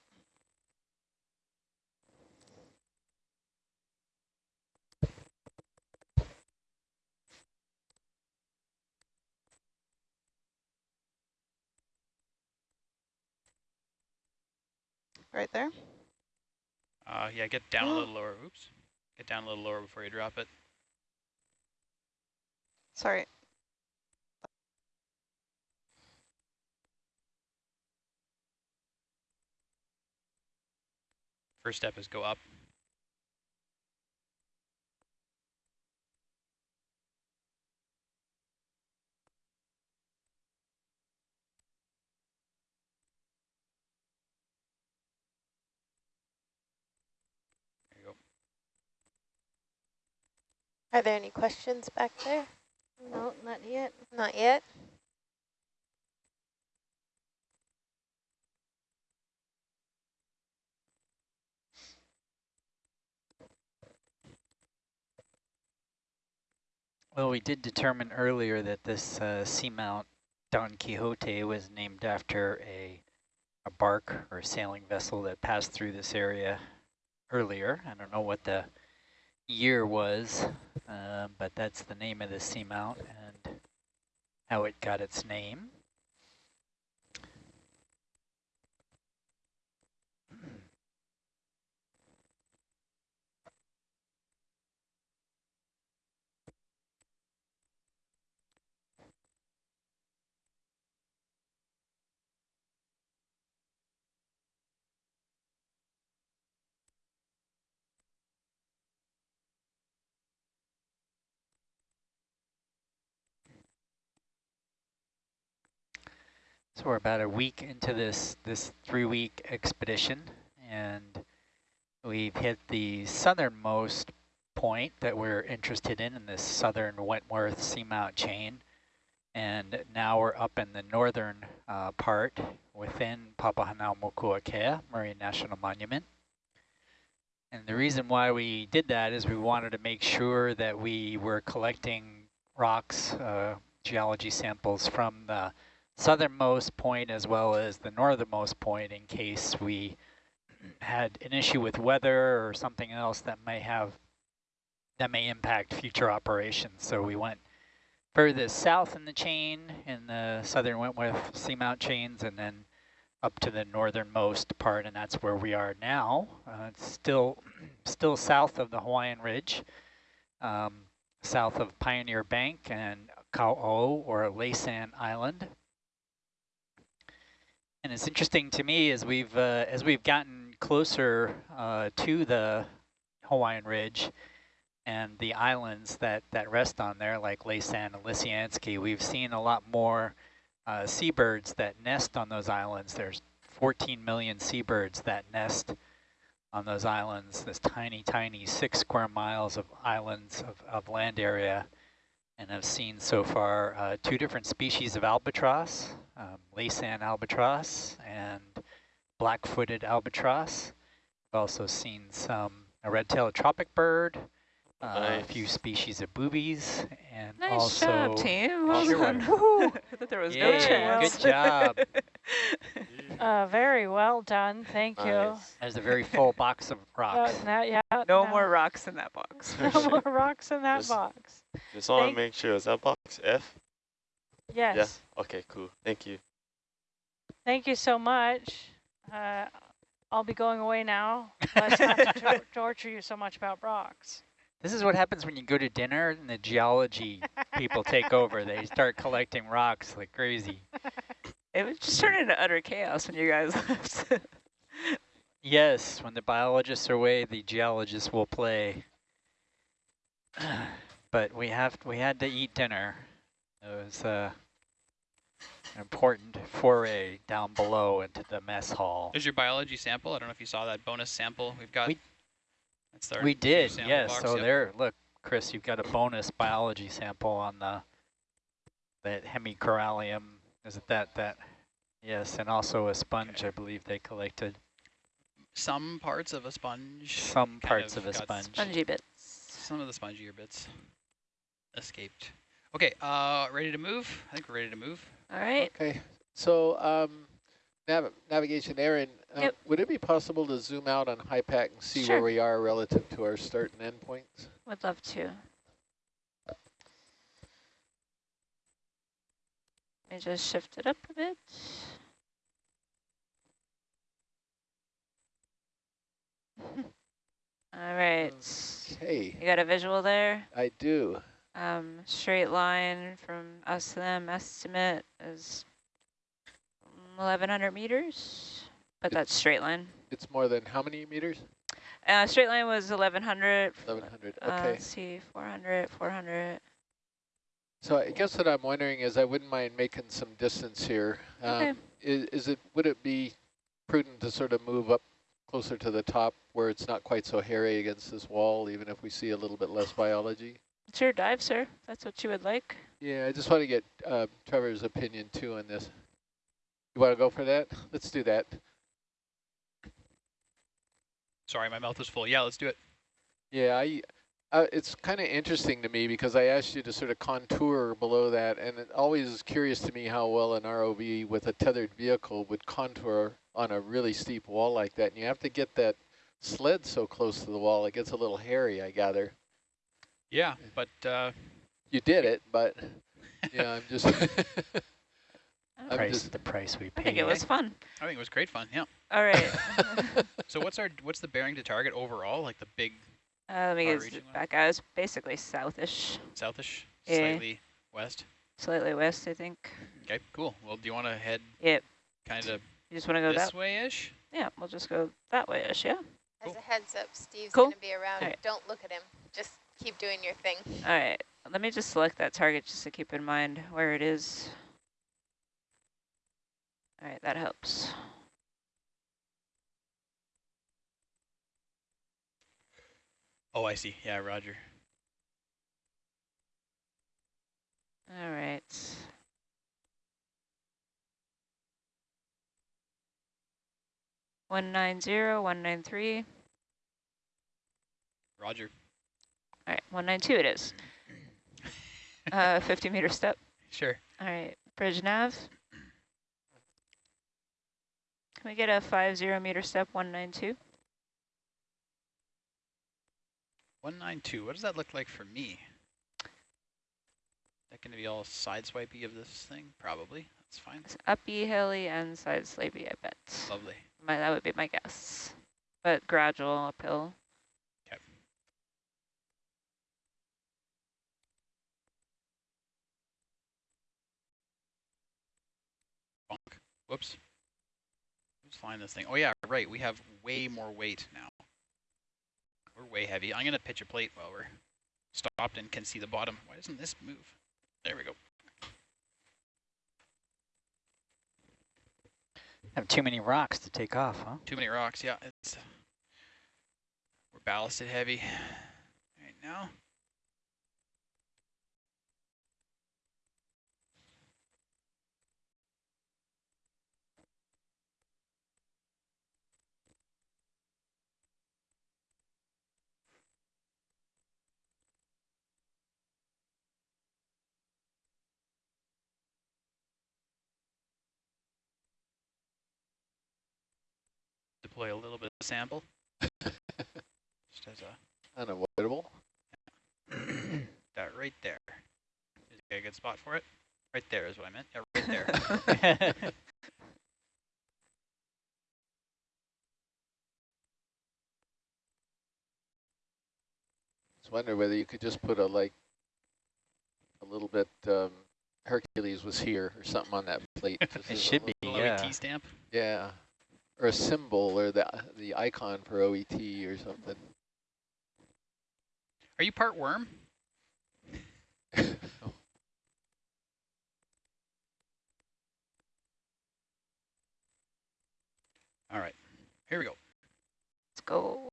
S12: Right there?
S9: Uh, yeah, get down a little lower. Oops. Get down a little lower before you drop it.
S12: Sorry.
S9: First step is go up.
S13: Are there any questions back there?
S3: No, not yet.
S13: Not yet?
S5: Well, we did determine earlier that this uh, seamount Don Quixote was named after a, a bark or sailing vessel that passed through this area earlier. I don't know what the year was, uh, but that's the name of the seamount and how it got its name. So we're about a week into this, this three-week expedition, and we've hit the southernmost point that we're interested in, in this southern Wentworth seamount chain. And now we're up in the northern uh, part within Papahanaumokuakea Marine National Monument. And the reason why we did that is we wanted to make sure that we were collecting rocks, uh, geology samples from the southernmost point as well as the northernmost point in case we had an issue with weather or something else that may have that may impact future operations. So we went furthest south in the chain in the southern Wentworth seamount chains and then up to the northernmost part and that's where we are now. Uh, it's still still south of the Hawaiian Ridge, um, south of Pioneer Bank and Kau'o or Laysan Island. And it's interesting to me as we've uh, as we've gotten closer uh, to the Hawaiian Ridge and the islands that, that rest on there, like Laysan and Lisiansky, we've seen a lot more uh, seabirds that nest on those islands. There's 14 million seabirds that nest on those islands, this tiny, tiny six square miles of islands of, of land area. And I've seen so far uh, two different species of albatross, um, Laysan albatross and black-footed albatross. I've also seen some a red-tailed tropic bird, uh,
S11: Nice.
S5: a few species of boobies, and
S6: Nice
S5: also
S6: job, team. Well
S5: Sure.
S6: done. I thought there was no
S5: Yeah,
S6: chance.
S5: good job.
S8: Uh, very well done. Thank you.
S11: Nice.
S5: There's a very full box of rocks.
S8: Uh, now, yeah,
S6: no
S8: now-
S6: more rocks in that box.
S8: No more rocks in that
S11: Just-
S8: box.
S11: Just want to make sure, is that box F?
S8: Yes.
S11: Yeah. Okay, cool. Thank you.
S8: Thank you so much. Uh, I'll be going away now. Let's not to tor- torture you so much about rocks.
S5: This is what happens when you go to dinner and the geology people take over. They start collecting rocks like crazy.
S6: It was just turned into utter chaos when you guys left.
S5: Yes, when the biologists are away, the geologists will play. but we have we had to eat dinner. It was uh, an important foray down below into the mess hall.
S9: There's your biology sample. I don't know if you saw that bonus sample we've got.
S5: We-
S9: That's our
S5: We did, yes.
S9: box,
S5: So
S9: yep.
S5: there, look, Chris, you've got a bonus biology sample on the that hemicorallium. Is it that that? Yes, and also a sponge. I believe they collected
S9: Some parts of a sponge.
S5: some parts of, a sponge.
S6: Spongy bits.
S9: Some of the spongier bits escaped. Okay, uh, ready to move? I think we're ready to move.
S6: All right.
S1: Okay, so um, nav navigation, Aaron, uh,
S6: Yep.
S1: would it be possible to zoom out on HYPACK and see
S6: Sure.
S1: where we are relative to our start and end points?
S6: Would love to. Let me just shift it up a bit. All right.
S1: Okay,
S6: You got a visual there?
S1: I do.
S6: Um, straight line from us to them estimate is 1,100 meters, but
S1: It-
S6: that's straight line.
S1: It's more than how many meters?
S6: Uh, straight line was 1,100.
S1: 1100,
S6: Uh,
S1: okay.
S6: let's see, 400, 400.
S1: So I guess what I'm wondering is I wouldn't mind making some distance here.
S6: Okay.
S1: Um, is, is it, would it be prudent to sort of move up closer to the top where it's not quite so hairy against this wall, even if we see a little bit less biology?
S6: It's your dive, sir. That's what you would like.
S1: Yeah, I just want to get uh, Trevor's opinion too on this. You want to go for that? Let's do that.
S9: Sorry, my mouth was full. Yeah, let's do it.
S1: Yeah, I, uh, it's kind of interesting to me because I asked you to sort of contour below that, and it always is curious to me how well an ROV with a tethered vehicle would contour on a really steep wall like that. And you have to get that sled so close to the wall, it gets a little hairy, I gather.
S9: Yeah, but uh,
S1: You did it, but yeah, I'm just... I'm
S5: price,
S1: just
S5: the price we
S6: I
S5: paid.
S6: think it was fun.
S9: I think it was great fun. Yeah.
S6: All right.
S9: So what's our what's the bearing to target overall? Like the big
S6: uh, let me get
S9: reaching
S6: it
S9: one?
S6: back out. It's basically southish,
S9: southish,
S6: Yeah.
S9: slightly west.
S6: slightly west, I think.
S9: Okay, cool. Well, do you want to head
S6: Yep.
S9: kind of
S6: You just want to go
S9: this
S6: that
S9: way-ish?
S6: Yeah, we'll just go that way-ish, yeah?
S13: As a heads up, Steve's
S6: Cool.
S13: going to be around.
S6: Alright.
S13: Don't look at him. Just keep doing your thing.
S6: All right. Let me just select that target just to keep in mind where it is.
S10: All right, that helps.
S9: Oh, I see. Yeah, Roger.
S10: All right. One nine zero, one nine three.
S9: Roger.
S10: All right, one nine two it is. uh, fifty meter step.
S9: Sure.
S10: All right, bridge nav. Can we get a five zero meter step, one nine two?
S9: 192. What does that look like for me? That going to be all sideswipey of this thing? Probably. That's fine.
S10: It's uppy, hilly, and side slabey, I bet.
S9: Lovely.
S10: My, that would be my guess. But gradual uphill.
S9: Okay. Bonk. Whoops. Who's flying this thing? Oh yeah, right. We have way more weight now. We're way heavy. I'm going to pitch a plate while we're stopped and can see the bottom. Why doesn't this move? There we go.
S5: Have too many rocks to take off, huh?
S9: Too many rocks. Yeah, it's we're ballasted heavy right now. Deploy a little bit of sample. Just as a
S1: Unavoidable.
S9: that right there. Is there a good spot for it? Right there is what I meant. Yeah, right there.
S1: I just wonder whether you could just put a like a little bit um, Hercules was here or something on that plate.
S5: It
S1: as a
S5: should be,
S1: little-
S9: Little
S5: yeah.
S9: OET stamp.
S1: Yeah, or a symbol or the the icon for OET or something.
S9: Are you part worm? All right, here we go.
S10: Let's go.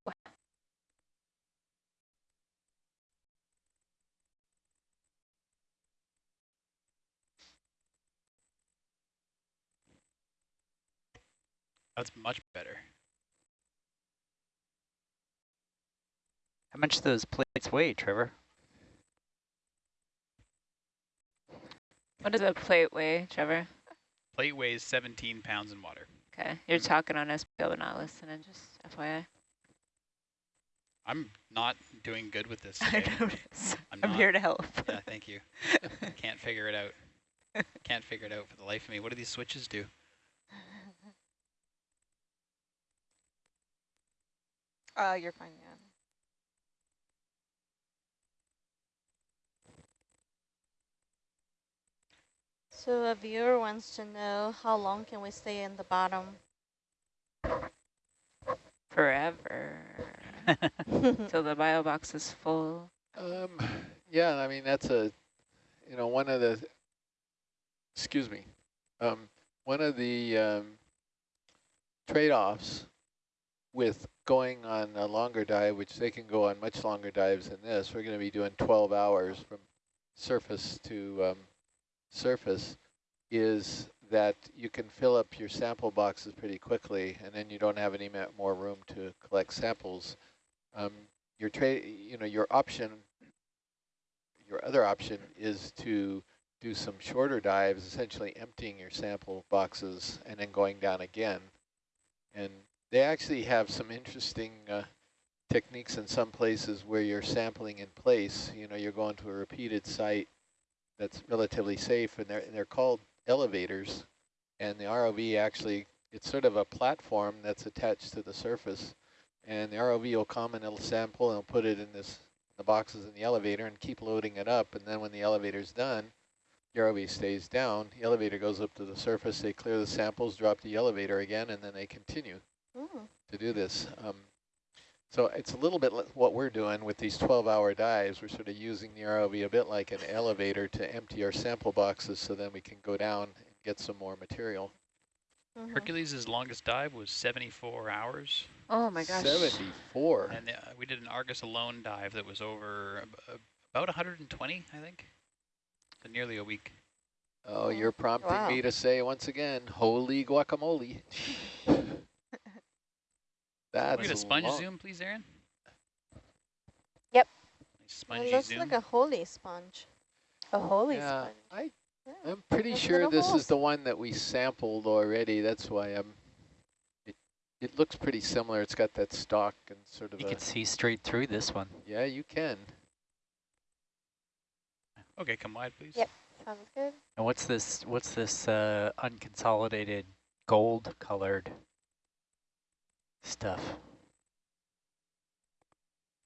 S9: That's much better.
S5: How much do those plates weigh, Trevor?
S10: What does a plate weigh, Trevor?
S9: Plate weighs 17 pounds in water.
S10: Okay, you're talking on SPO but not listening, just FYI.
S9: I'm not doing good with this
S10: I
S9: today.
S10: notice.
S9: I'm
S10: I'm here to help.
S9: Yeah, thank you. Can't figure it out. Can't figure it out for the life of me. What do these switches do?
S12: Uh, you're fine, yeah.
S14: So a viewer wants to know how long can we stay in the bottom?
S10: Forever. Till the bio box is full.
S1: Um, yeah, I mean that's a, you know, one of the. Excuse me, um, one of the um, trade-offs with going on a longer dive, which they can go on much longer dives than this. We're going to be doing 12 hours from surface to um, surface. Is that you can fill up your sample boxes pretty quickly, and then you don't have any more room to collect samples. Um, your trade, you know, your option, your other option is to do some shorter dives, essentially emptying your sample boxes and then going down again. And they actually have some interesting uh, techniques in some places where you're sampling in place. You know, you're going to a repeated site that's relatively safe, and they're and they're called elevators. And the ROV actually, it's sort of a platform that's attached to the surface and the ROV will come and it'll sample and it'll put it in this the boxes in the elevator and keep loading it up. And then when the elevator's done, the ROV stays down. The elevator goes up to the surface. They clear the samples, drop the elevator again, and then they continue
S14: Ooh.
S1: to do this. Um, so it's a little bit like what we're doing with these 12-hour dives. We're sort of using the ROV a bit like an elevator to empty our sample boxes so then we can go down and get some more material.
S14: Mhm.
S9: Hercules' longest dive was 74 hours.
S6: Oh my gosh.
S1: 74.
S9: And uh, we did an Argus alone dive that was over ab- about 120, I think. So nearly a week.
S1: Oh, you're prompting
S6: Wow.
S1: me to say once again, holy guacamole. That's
S9: Can we get a sponge
S1: long.
S9: zoom, please, Aaron?
S13: Yep.
S9: Nice spongy
S14: It looks
S9: zoom.
S14: like a holy sponge.
S13: A holy
S1: Yeah,
S13: sponge.
S1: I,
S14: Yeah.
S1: I'm pretty
S14: Those
S1: sure this
S14: holes.
S1: is the one that we sampled already. That's why I'm. It, it looks pretty similar. It's got that stalk and sort of
S5: You
S1: a.
S5: can see straight through this one.
S1: Yeah, you can.
S9: Okay, come wide, please.
S13: Yep. Sounds good.
S5: And what's this? What's this uh, unconsolidated gold-colored stuff?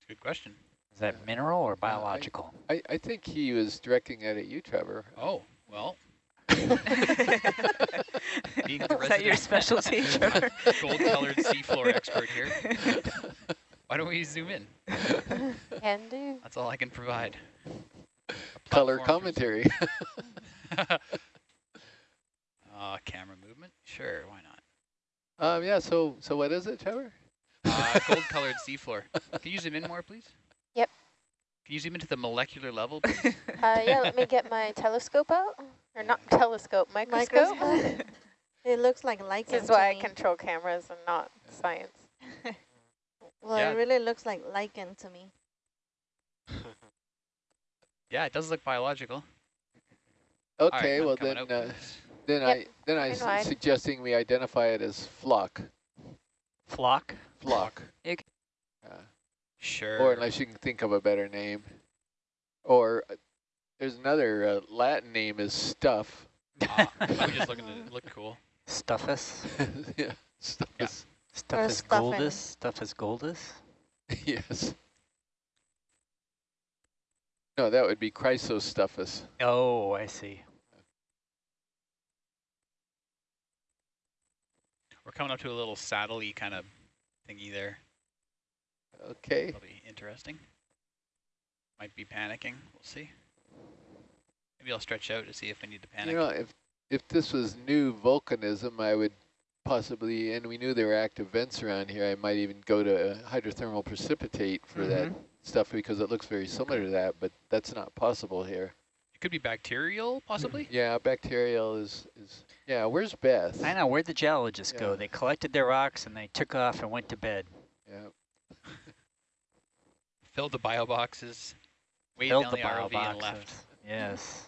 S9: Good question.
S5: Is that
S1: Yeah.
S5: mineral or
S1: Yeah, I-
S5: biological?
S1: I, I think he was directing it at you, Trevor.
S9: Oh, well. Being
S10: Is
S9: the
S10: that your specialty, Trevor?
S9: Gold-colored seafloor expert here. Why don't we zoom in?
S13: Can do.
S9: That's all I can provide.
S1: Color commentary.
S9: Uh, camera movement? Sure, why not?
S1: Um, yeah. So so what is it, Trevor?
S9: Uh, gold-colored seafloor. Can you zoom in more, please?
S13: Yep.
S9: Can you zoom into the molecular level, please?
S13: Uh, yeah, let me get my telescope out. Or not telescope, microscope.
S14: Microscope. it looks like lichen
S13: this is
S14: to
S13: why I
S14: me.
S13: control cameras and not science.
S14: Well,
S9: Yeah.
S14: it really looks like lichen to me.
S9: yeah, it does look biological.
S1: Okay,
S9: I'm
S1: well then, uh,
S9: please.
S1: Then
S13: Yep,
S1: I then I
S13: coming
S1: suggesting we identify it as flock,
S5: Flock?
S1: flock. Yeah.
S9: Sure.
S1: Or unless you can think of a better name, or uh, there's another uh, Latin name is stuff.
S9: Ah, I was just looking to look cool.
S5: Stuffus?
S1: yeah, stuff
S9: Yeah.
S1: is
S5: Stuffus
S14: stuffing.
S5: goldus? Stuffus goldus?
S1: yes. No, that would be Chrysostuffus.
S5: Oh, I see.
S9: We're coming up to a little saddle-y kind of thingy there.
S1: Okay.
S9: That'll be interesting. Might be panicking. We'll see. Maybe I'll stretch out to see if I need to panic.
S1: You know, if if this was new volcanism, I would possibly, and we knew there were active vents around here, I might even go to hydrothermal precipitate for that
S5: Mhm.
S1: stuff because it looks very similar to that, but that's not possible here.
S9: It could be bacterial, possibly.
S1: Yeah, bacterial is, is yeah, where's Beth?
S5: I know, where'd the geologists go? They collected their rocks and they took off and went to bed.
S1: Yeah.
S9: Filled the bio boxes, weighed
S5: Filled the
S9: the,
S5: bio
S9: ROV left.
S5: boxes. Yes.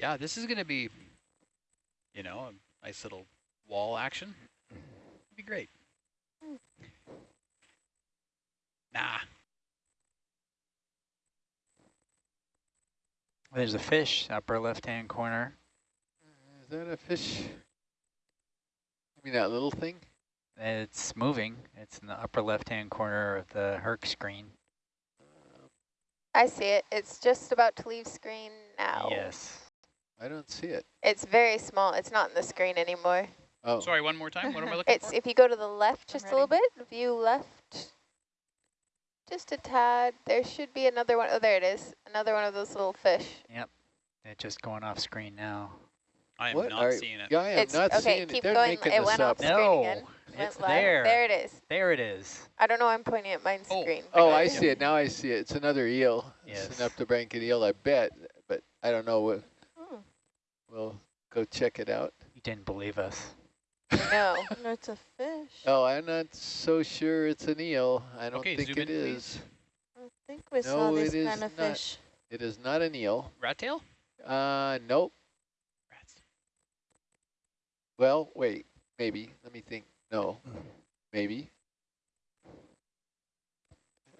S9: Yeah, this is going to be, you know, a nice little wall action. It'd be great. Nah.
S5: There's a fish, upper left-hand corner.
S1: Is that a fish? I mean that little thing?
S5: It's moving. It's in the upper left-hand corner of the Herc screen.
S13: I see it. It's just about to leave screen now.
S5: Yes.
S1: I don't see it.
S13: It's very small. It's not in the screen anymore.
S1: Oh,
S9: Sorry, one more time. What am I looking
S13: It's
S9: for?
S13: if you go to the left just a little bit, view left, just a tad. There should be another one. Oh, there it is. Another one of those little fish. Yep.
S5: It's just going off screen now.
S9: I am
S1: what
S9: not seeing it.
S1: Yeah, I am
S13: It's-
S1: not
S13: okay,
S1: seeing
S13: keep
S1: it. They're
S13: going.
S1: making
S13: It
S1: this
S13: went
S1: up.
S13: off screen
S5: No,
S13: again.
S5: it's
S13: Went
S5: there.
S13: There it is.
S5: There it is.
S13: I don't know. why I'm pointing at mine
S9: Oh.
S13: screen.
S1: Oh, I see it. Now I see it. It's another eel.
S5: Yes.
S1: It's an Eptobranchid eel, I bet, but I don't know. What. We'll go check it out.
S5: You didn't believe us.
S13: No.
S14: No, it's a fish.
S1: Oh, I'm not so sure it's an eel. I don't
S9: Okay,
S1: think
S9: zoom
S1: it
S9: in,
S1: is.
S14: I think we saw this kind of
S1: not.
S14: fish.
S1: It is not an eel.
S9: Rat tail?
S1: Uh, nope.
S9: Rats.
S1: Well, wait, maybe. Let me think. No, maybe.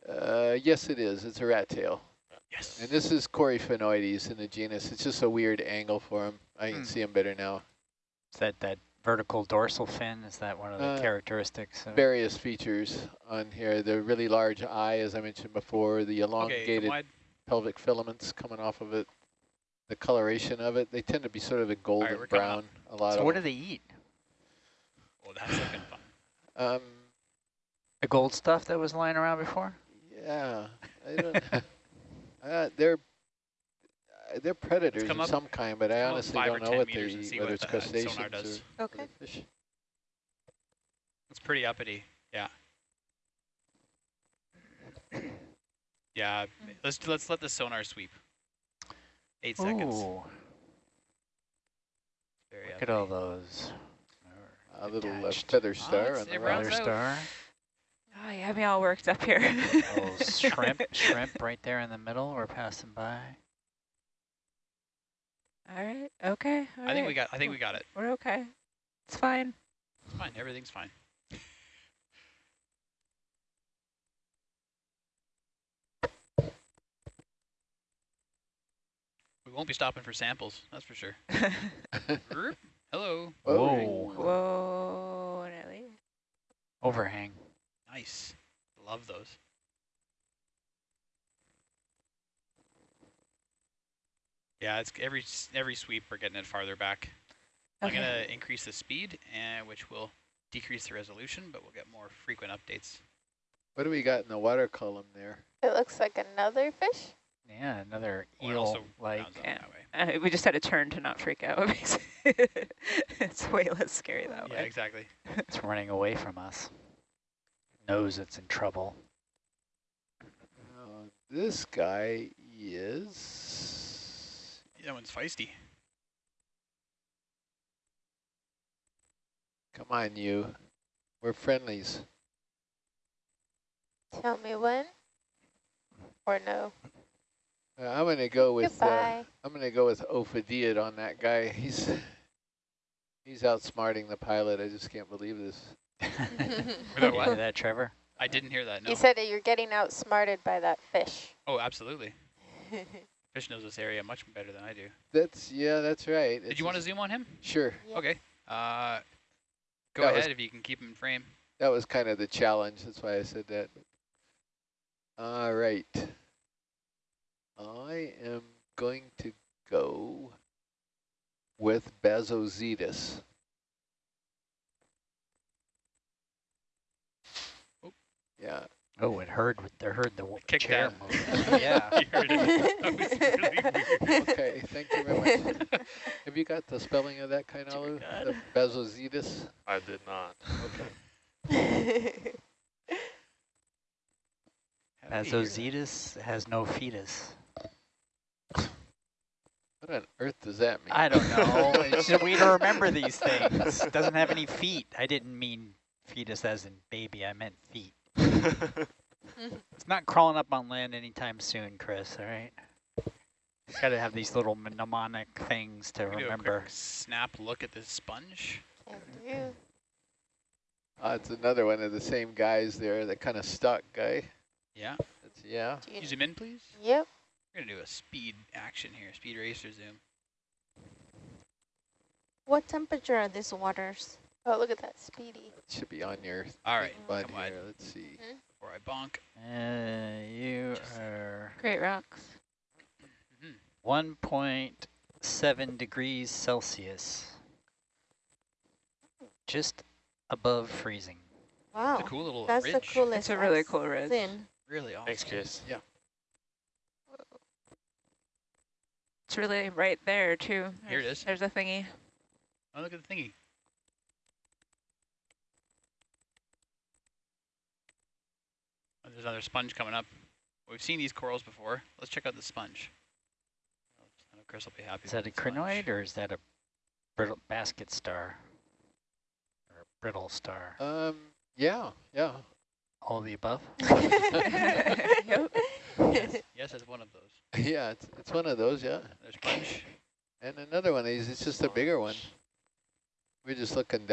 S1: Uh, yes, it is. It's a rat tail.
S9: Yes.
S1: And this is Coryphaenoides in the genus. It's just a weird angle for him. I can
S5: Hmm.
S1: see him better now.
S5: Is that that vertical dorsal fin? Is that one of the
S1: Uh,
S5: characteristics? Of
S1: Various features on here. The really large eye, as I mentioned before, the elongated
S9: wide.
S1: pelvic filaments coming off of it, the coloration of it. They tend to be sort of a golden
S9: we're
S1: brown, a lot
S5: so
S1: of
S5: what do they eat?
S9: Well, That's looking fun.
S1: Um,
S5: The gold stuff that was lying around before?
S1: yeah, I don't, uh, they're uh, they're predators of some kind, but I honestly don't know what they
S9: meters and
S1: eat, whether
S9: what
S1: it's
S9: the sonar
S1: crustaceans
S12: does.
S1: or
S12: Okay.
S1: other fish.
S9: It's pretty uppity. Yeah. Yeah. Let's let's let the sonar sweep. Eight seconds. Very
S5: look
S9: uppity.
S5: at all those.
S1: A little uh, feather star
S9: it's-
S1: on the
S9: it
S1: right.
S9: rounds
S5: star.
S6: Oh, you have me all worked up here.
S5: Those oh, shrimp, shrimp right there in the middle. We're passing by.
S6: all right. Okay. all
S9: I think we got. I think we got it.
S6: We're okay. It's fine.
S9: It's fine. Everything's fine. We won't be stopping for samples, that's for sure. Hello.
S5: Whoa.
S6: Whoa, Nelly.
S5: Overhang.
S9: Nice. Love those. Yeah, it's every every sweep we're getting it farther back. I'm gonna increase the speed, and which will decrease the resolution, but we'll get more frequent updates.
S1: What do we got in the water column there?
S13: It looks like another fish.
S5: Yeah, another
S9: it also
S5: eel like.
S6: Yeah. Uh, we just had to turn to not freak out. it's way less scary that
S9: Yeah,
S6: way.
S9: Yeah, exactly.
S5: It's running away from us. Knows it's in trouble.
S1: Uh, this guy is
S9: That one's feisty.
S1: Come on, you. We're friendlies.
S13: Tell me when. Or no.
S1: Uh, I'm gonna go with. Uh,
S13: Goodbye.
S1: I'm gonna go with Ophidiid on that guy. He's he's outsmarting the pilot. I just can't believe this.
S9: Without
S5: Did
S9: what?
S5: that, Trevor?
S9: I didn't hear that. No.
S13: You said that you're getting outsmarted by that fish.
S9: oh, absolutely. Fish knows this area much better than I do.
S1: That's yeah, that's right.
S9: Did you want to zoom on him?
S1: Sure.
S13: Yeah.
S9: Okay. Uh, go
S1: That
S9: ahead
S1: was-
S9: if you can keep him in frame.
S1: That was kind of the challenge. That's why I said that. All right. I am going to go with
S9: Bassozetus.
S1: Yeah.
S5: Oh, it heard with the heard the w-
S9: Kick
S5: chair yeah.
S9: You heard it. That was really.
S1: Okay, thank you very much. Have you got the spelling of that, Kainalu? The Bassozetus?
S11: I did not.
S1: Okay.
S5: Bassozetus has no fetus.
S1: What on earth does that mean?
S5: I don't know. It's just we don't remember these things. Doesn't have any feet. I didn't mean fetus as in baby. I meant feet. It's not crawling up on land anytime soon, Chris. All right. Got to have these little mnemonic things to
S9: We do a
S5: remember.
S9: quick snap look at this sponge.
S13: Can do.
S1: Uh, it's another one of the same guys there, the kind of stuck guy.
S9: Yeah.
S1: That's, yeah.
S13: Do you-
S9: You zoom in, please.
S13: Yep.
S9: We're gonna do a speed action here. Speed racer zoom.
S14: What temperature are these waters?
S13: Oh, look at that speedy.
S1: It should be on your
S9: All right.
S1: bud
S9: come wide
S1: here. Let's see.
S9: before I bonk.
S5: Uh, you are
S6: Great rocks.
S9: Mhm.
S5: 1.7 degrees Celsius. Just above freezing.
S14: Wow.
S9: It's a cool little
S14: That's
S9: ridge.
S14: the coolest.
S6: It's a really
S14: I've
S6: cool ridge.
S14: seen.
S9: Really awesome.
S11: Thanks, Chris.
S1: Yeah.
S6: It's really right there too.
S9: Here it is.
S6: There's a thingy.
S9: Oh, look at the thingy. There's another sponge coming up. We've seen these corals before. Let's check out the sponge. I know Chris will be happy.
S5: Is that a
S9: with sponge.
S5: crinoid or is that a brittle basket star? Or a brittle star?
S1: Um, yeah, yeah.
S5: All of the above?
S6: Yep.
S9: Yes, yes, it's one of those.
S1: yeah, it's, it's one of those, yeah.
S9: There's sponge.
S1: And another one of these, it's just a bigger one. We're just looking down.